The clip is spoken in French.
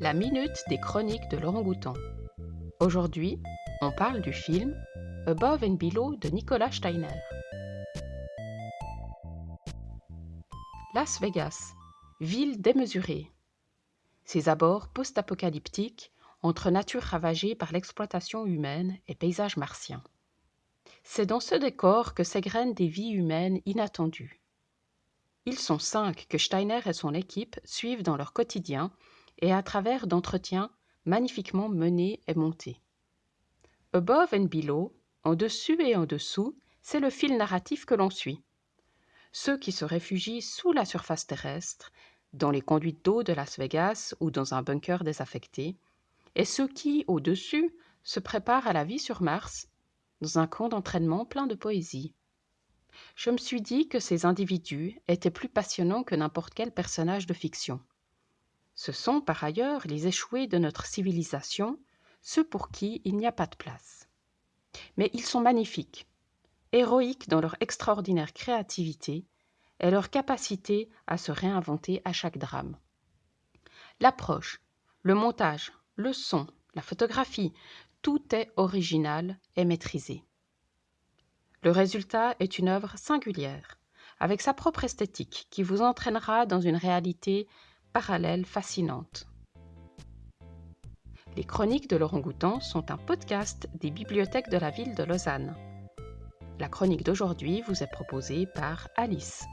La minute des chroniques de Laurent Goutan. Aujourd'hui, on parle du film Above and Below de Nicolas Steiner. Las Vegas, ville démesurée. Ses abords post-apocalyptiques entre nature ravagée par l'exploitation humaine et paysages martiens. C'est dans ce décor que s'égrènent des vies humaines inattendues. Ils sont cinq que Steiner et son équipe suivent dans leur quotidien et à travers d'entretiens magnifiquement menés et montés. Above and Below, en dessus et en dessous, c'est le fil narratif que l'on suit. Ceux qui se réfugient sous la surface terrestre, dans les conduites d'eau de Las Vegas ou dans un bunker désaffecté, et ceux qui, au-dessus, se préparent à la vie sur Mars, dans un camp d'entraînement plein de poésie. Je me suis dit que ces individus étaient plus passionnants que n'importe quel personnage de fiction. Ce sont par ailleurs les échoués de notre civilisation, ceux pour qui il n'y a pas de place. Mais ils sont magnifiques, héroïques dans leur extraordinaire créativité et leur capacité à se réinventer à chaque drame. L'approche, le montage, le son, la photographie, tout est original et maîtrisé. Le résultat est une œuvre singulière, avec sa propre esthétique qui vous entraînera dans une réalité parallèle fascinante. Les chroniques de Laurent Goutan sont un podcast des bibliothèques de la ville de Lausanne. La chronique d'aujourd'hui vous est proposée par Alice.